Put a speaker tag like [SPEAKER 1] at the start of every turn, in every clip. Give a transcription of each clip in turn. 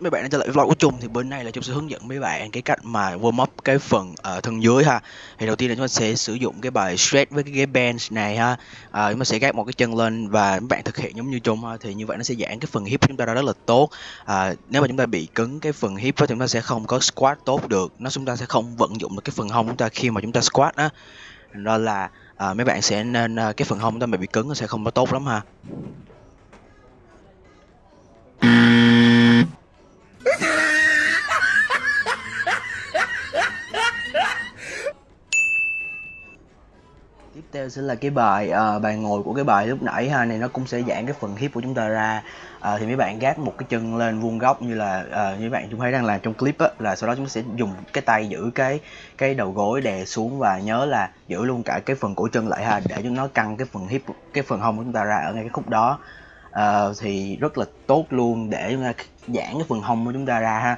[SPEAKER 1] mấy bạn đã trở lại vlog của Trung thì bên này là Trung sẽ hướng dẫn mấy bạn cái cách mà warm up cái phần uh, thân dưới ha. Thì đầu tiên là chúng ta sẽ sử dụng cái bài stretch với cái ghế bench này ha. Uh, chúng ta sẽ gác một cái chân lên và mấy bạn thực hiện giống như Trung ha thì như vậy nó sẽ giãn cái phần hip của chúng ta ra rất là tốt. Uh, nếu mà chúng ta bị cứng cái phần hip thì chúng ta sẽ không có squat tốt được. Nó chúng ta sẽ không vận dụng được cái phần hông chúng ta khi mà chúng ta squat á. Đó là uh, mấy bạn sẽ nên uh, cái phần hông chúng ta bị cứng nó sẽ không có tốt lắm ha. Tiếp theo sẽ là cái bài uh, bài ngồi của cái bài lúc nãy ha này nó cũng sẽ giãn cái phần hip của chúng ta ra. Uh, thì mấy bạn gác một cái chân lên vuông góc như là uh, như bạn chúng thấy đang làm trong clip á là sau đó chúng ta sẽ dùng cái tay giữ cái cái đầu gối đè xuống và nhớ là giữ luôn cả cái phần cổ chân lại ha để chúng nó căng cái phần hip cái phần hông của chúng ta ra ở ngay cái khúc đó. Uh, thì rất là tốt luôn để chúng ta giãn cái phần hông của chúng ta ra ha.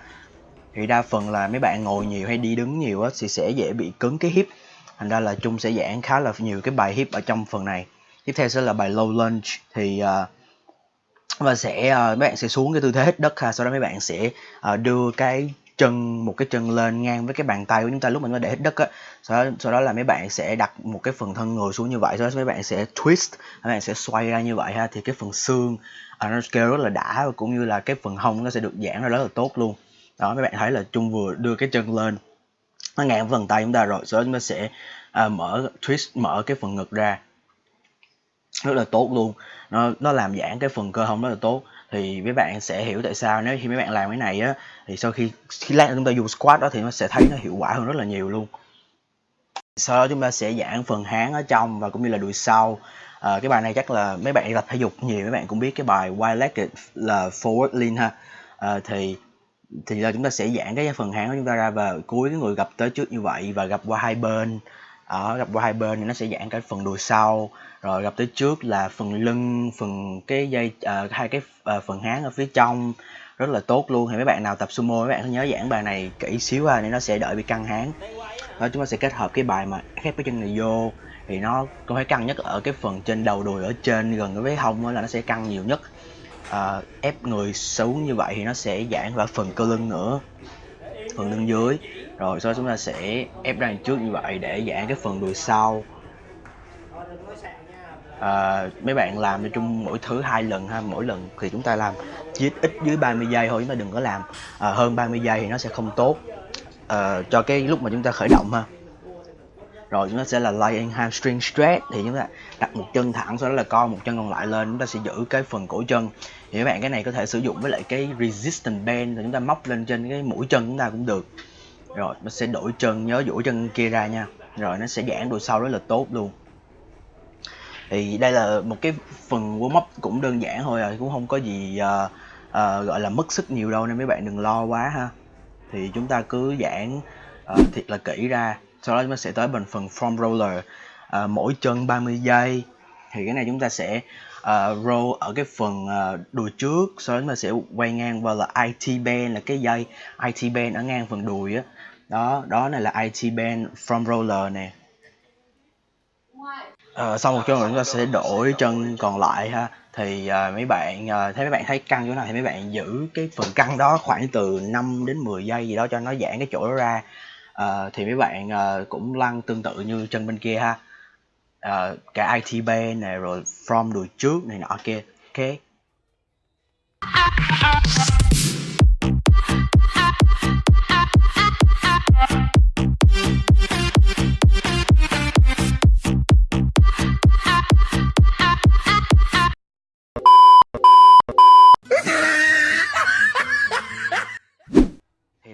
[SPEAKER 1] Thì đa phần là mấy bạn ngồi nhiều hay đi đứng nhiều á thì sẽ dễ bị cứng cái hip thành ra là trung sẽ giảng khá là nhiều cái bài hip ở trong phần này. Tiếp theo sẽ là bài low lunge. Thì ờ, uh, và sẽ ờ, uh, mấy bạn sẽ xuống cái tư thế hít đất ha. Sau đó mấy bạn sẽ uh, đưa cái chân một cái chân lên ngang với cái bàn tay của chúng ta lúc mình để hít đất á. Sau đó, sau đó là mấy bạn sẽ đặt một cái phần thân người xuống như vậy. Sau đó mấy bạn sẽ twist mấy bạn sẽ xoay ra như vậy ha. Thì cái phần xương uh, nó kêu rất là đã và cũng như là cái phần hông nó sẽ được giãn ra rất là tốt luôn. Đó mấy bạn thấy là chung vừa đưa cái chân lên nó ngang phần tay chúng ta rồi sau đó chúng ta sẽ à, mở twist mở cái phần ngực ra. Rất là tốt luôn. Nó nó làm giãn cái phần cơ hông rất là tốt. Thì mấy bạn sẽ hiểu tại sao nếu khi mấy bạn làm cái này á thì sau khi khi lát chúng ta dùng squat đó thì nó sẽ thấy nó hiệu quả hơn rất là nhiều luôn. Sau đó chúng ta sẽ giãn phần háng ở trong và cũng như là đùi sau. À, cái bài này chắc là mấy bạn tập thể dục nhiều mấy bạn cũng biết cái bài wide legged là forward lean ha. À, thì thì là chúng ta sẽ giãn cái phần háng của chúng ta ra và cuối cái người gặp tới trước như vậy và gặp qua hai bên. Ở gặp qua hai bên thì nó sẽ giãn cái phần đùi sau. Rồi gặp tới trước là phần lưng phần cái dây uh, hai cái uh, phần háng ở phía trong. Rất là tốt luôn. Thì mấy bạn nào tập sumo mấy bạn nhớ giãn bài này kỹ xíu ha để nó sẽ đợi bị căng háng. Đó chúng ta sẽ kết hợp cái bài mà khép cái chân này vô. Thì nó có phải căng nhất ở cái phần trên đầu đùi ở trên gần với hông là nó sẽ căng nhiều nhất uh, ép người xuống như vậy thì nó sẽ giãn vào phần cơ lưng nữa phần lưng dưới. Rồi sau đó chúng ta sẽ ép ra trước như vậy để giãn cái phần đùi sau. À, mấy bạn làm cho chung mỗi thứ hai lần ha mỗi lần thì chúng ta làm chỉ ít dưới 30 giây thôi chúng ta đừng có làm à, hơn 30 giây thì nó sẽ không tốt à, cho cái lúc mà chúng ta khởi động ha rồi chúng ta sẽ là lying hamstring stretch thì chúng ta đặt một chân thẳng sau đó là co một chân còn lại lên. Chúng ta sẽ giữ cái phần cổ chân. Thì các bạn cái này có thể sử dụng với lại cái resistance band rồi chúng ta móc lên trên cái mũi chân chúng ta cũng được. Rồi nó sẽ đổi chân nhớ duỗi chân kia ra nha. Rồi nó sẽ giãn đùi sau rất là tốt luôn. Thì đây là một cái phần warm up cũng đơn giản thôi à cũng không có gì uh, uh, gọi là mất sức nhiều đâu nên mấy bạn đừng lo quá ha. Thì chúng ta cứ giãn uh, thiệt là kỹ ra sau đó chúng ta sẽ tới bằng phần foam roller. À, mỗi chân 30 giây. Thì cái này chúng ta sẽ uh, roll ở cái phần uh, đùi trước. Sau đó chúng ta sẽ quay ngang vào là IT band là cái dây IT band ở ngang phần đùi á. Đó đó này là IT band from roller nè. Uh, sau một chân rồi chúng ta sẽ đổi chân còn lại ha. Thì uh, mấy bạn uh, thấy mấy bạn thấy căng chỗ nào thì mấy bạn giữ cái phần căng đó khoảng từ 5 đến 10 giây gì đó cho nó giãn cái chỗ đó ra à, thì mấy bạn à, cũng lăn tương tự như chân bên kia ha. À, cả IT band này rồi from đùi trước này nọ kia. Ok. À, à, à.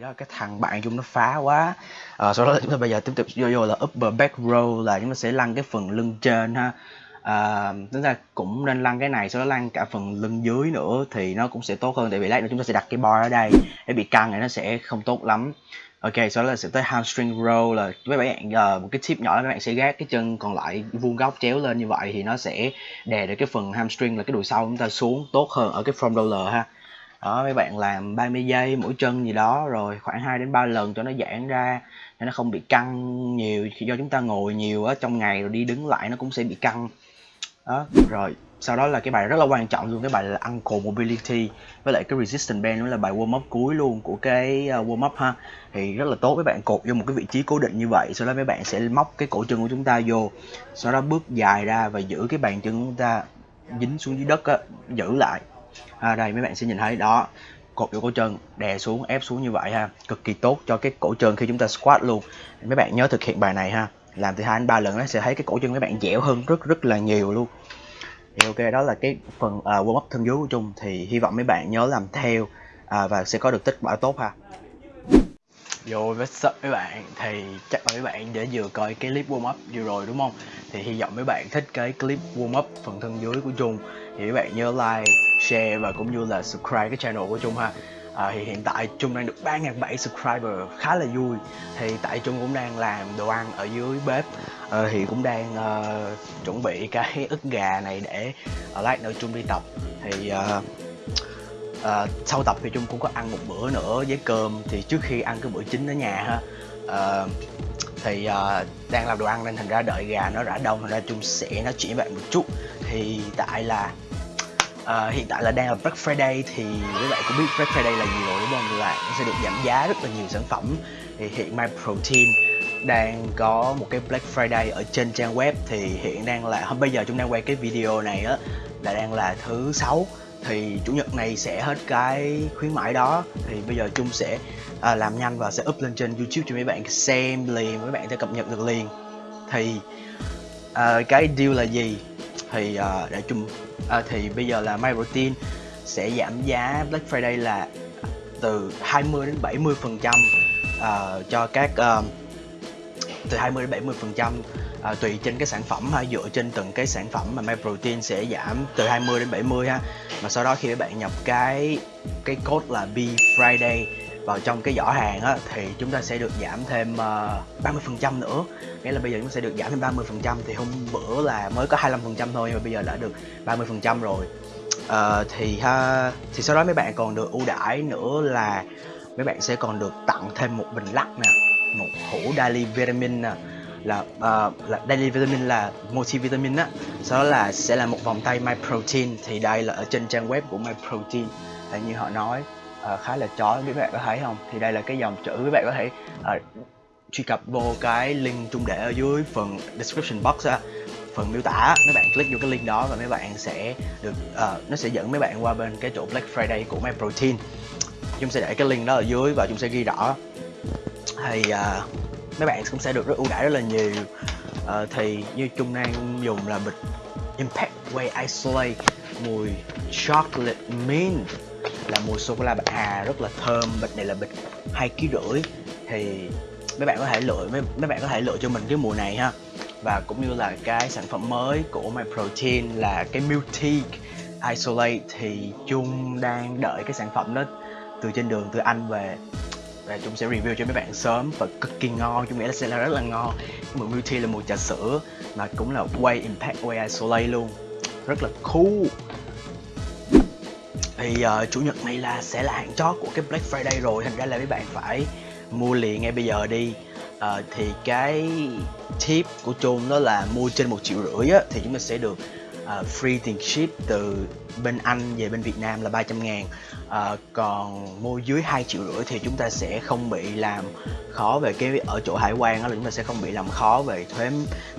[SPEAKER 1] Đó cái thằng bạn chung nó phá quá. À, sau đó chúng ta bây giờ tiếp tục vô vô là upper back row là chúng ta sẽ lăn cái phần lưng trên ha. À, chúng ta cũng nên lăn cái này sau đó lăn cả phần lưng dưới nữa thì nó cũng sẽ tốt hơn tại vì lát nữa chúng ta sẽ đặt cái bar ở đây. Để bị căng này nó sẽ không tốt lắm. Ok sau đó là sẽ tới hamstring row là mấy bạn uh, một cái tip nhỏ là các bạn sẽ gác cái chân còn lại vuông góc chéo lên như vậy thì nó sẽ đè được cái phần hamstring là cái đùi sau chúng ta xuống tốt hơn ở cái front roller ha đó, mấy bạn làm 30 giây mỗi chân gì đó, rồi khoảng 2 đến 3 lần cho nó giãn ra để nó không bị căng nhiều, khi do chúng ta ngồi nhiều ở trong ngày rồi đi đứng lại nó cũng sẽ bị căng. Đó, rồi, sau đó là cái bài rất là quan trọng luôn, cái bài là Uncle Mobility, với lại cái Resistance Band nữa là bài warm up cuối luôn của cái ờ, warm up ha. Thì rất là tốt, mấy bạn cột vô một cái vị trí cố định như vậy, sau đó mấy bạn sẽ móc cái cổ chân của chúng ta vô, sau đó bước dài ra và giữ cái bàn chân của chúng ta dính xuống dưới đất á, giữ lại à, đây mấy bạn sẽ nhìn thấy. Đó cột vô cổ chân đè xuống ép xuống như vậy ha. Cực kỳ tốt cho cái cổ chân khi chúng ta squat luôn. Mấy bạn nhớ thực hiện bài này ha. Làm từ hai đến ba lần nó sẽ thấy cái cổ chân mấy bạn dẻo hơn rất rất là nhiều luôn. Thì ok đó là cái phần uh, warm up thân dưới của chung. Thì hy vọng mấy bạn nhớ làm theo uh, và sẽ có được kết quả tốt ha. Yo, what's up mấy bạn? Thì chắc là mấy bạn đã vừa coi cái clip warm up vừa rồi đúng không? Thì hy vọng mấy bạn thích cái clip warm up phần thân dưới của Trung Thì mấy bạn nhớ like, share và cũng như là subscribe cái channel của Trung ha à, thì hiện tại Trung đang được 3.700 subscriber khá là vui thì tại Trung cũng đang làm đồ ăn ở dưới bếp à, thì cũng đang uh, chuẩn bị cái ức gà này để ở lát nữa Trung đi tập thì uh, à, sau tập thì Trung cũng có ăn một bữa nữa với cơm. Thì trước khi ăn cái bữa chính ở nhà ha à, thì à, đang làm đồ ăn nên thành ra đợi gà nó rã đông thành ra Trung sẽ nói chuyện với bạn một chút. Thì tại là à, hiện tại là đang là Black Friday thì các bạn cũng biết Black Friday là gì rồi đúng không? Là nó sẽ được giảm giá rất là nhiều sản phẩm. Thì hiện My Protein đang có một cái Black Friday ở trên trang web. Thì hiện đang là hôm bây giờ chúng đang quay cái video này á là đang là thứ sáu thì chủ nhật này sẽ hết cái khuyến mãi đó. Thì bây giờ chung sẽ à, làm nhanh và sẽ up lên trên youtube cho mấy bạn xem liền mấy bạn sẽ cập nhật được liền. Thì à, cái deal là gì? Thì à, để chung à, thì bây giờ là My Protein sẽ giảm giá Black Friday là từ 20 đến 70 phần trăm à, cho các uh, từ 20 đến 70 phần trăm à, tùy trên cái sản phẩm ha. Dựa trên từng cái sản phẩm mà Myprotein sẽ giảm từ 20 đến 70 ha. Mà sau đó khi các bạn nhập cái cái code là B Friday vào trong cái giỏ hàng á, thì chúng ta sẽ được giảm thêm ờ, uh, 30% nữa. Nghĩa là bây giờ chúng ta sẽ được giảm thêm 30% thì hôm bữa là mới có 25% thôi nhưng mà bây giờ đã được 30% rồi. Uh, thì ha thì sau đó mấy bạn còn được ưu đãi nữa là mấy bạn sẽ còn được tặng thêm một bình lắc nè một hũ daily vitamin nè là uh, là daily vitamin là multivitamin á. Sau đó là sẽ là một vòng tay my protein thì đây là ở trên trang web của my protein là như họ nói uh, khá là chói các bạn có thấy không? Thì đây là cái dòng chữ các bạn có thể uh, truy cập vô cái link trung để ở dưới phần description box á phần miêu tả. Mấy bạn click vô cái link đó và mấy bạn sẽ được uh, nó sẽ dẫn mấy bạn qua bên cái chỗ Black Friday của My Protein chúng sẽ để cái link đó ở dưới và chúng sẽ ghi rõ thì uh, mấy bạn cũng sẽ được rất ưu đãi rất là nhiều. Uh, thì như chung đang dùng là bịch Impact Way Isolate mùi chocolate mint là mùi sô cô la bạch hà rất là thơm. Bịch này là bịch hai kg rưỡi. Thì mấy bạn có thể lựa mấy, mấy bạn có thể lựa cho mình cái mùi này ha. Và cũng như là cái sản phẩm mới của My Protein là cái Multi Isolate thì chung đang đợi cái sản phẩm đó từ trên đường từ Anh về và chúng sẽ review cho mấy bạn sớm và cực kỳ ngon chúng nghĩ là sẽ là rất là ngon. Cái mùi Multi là mùi trà sữa mà cũng là Way Impact Way Isolate luôn. Rất là cool. Thì uh, chủ nhật này là sẽ là hạn chót của cái Black Friday rồi thành ra là mấy bạn phải mua liền ngay bây giờ đi. Uh, thì cái tip của Trung đó là mua trên một triệu rưỡi á, thì chúng ta sẽ được uh, free tiền ship từ bên Anh về bên Việt Nam là 300 ngàn. Uh, còn mua dưới 2 triệu rưỡi thì chúng ta sẽ không bị làm khó về cái ở chỗ hải quan đó là chúng ta sẽ không bị làm khó về thuế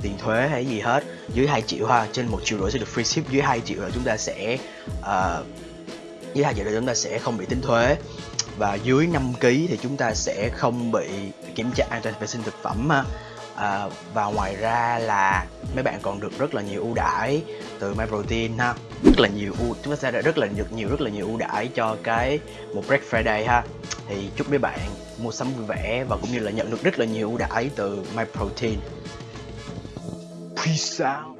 [SPEAKER 1] tiền thuế hay gì hết. Dưới 2 triệu ha trên một triệu rưỡi sẽ được free ship. Dưới 2 triệu là chúng ta sẽ uh, dưới 2 triệu là chúng ta sẽ không bị tính thuế. Và dưới 5 kg thì chúng ta sẽ không bị kiểm tra an toàn vệ sinh thực phẩm ha à, và ngoài ra là mấy bạn còn được rất là nhiều ưu đãi từ MyProtein ha. Rất là nhiều ưu chúng ta sẽ rất là được nhiều rất là nhiều ưu đãi cho cái một Black Friday ha. Thì chúc mấy bạn mua sắm vui vẻ và cũng như là nhận được rất là nhiều ưu đãi từ MyProtein Peace out.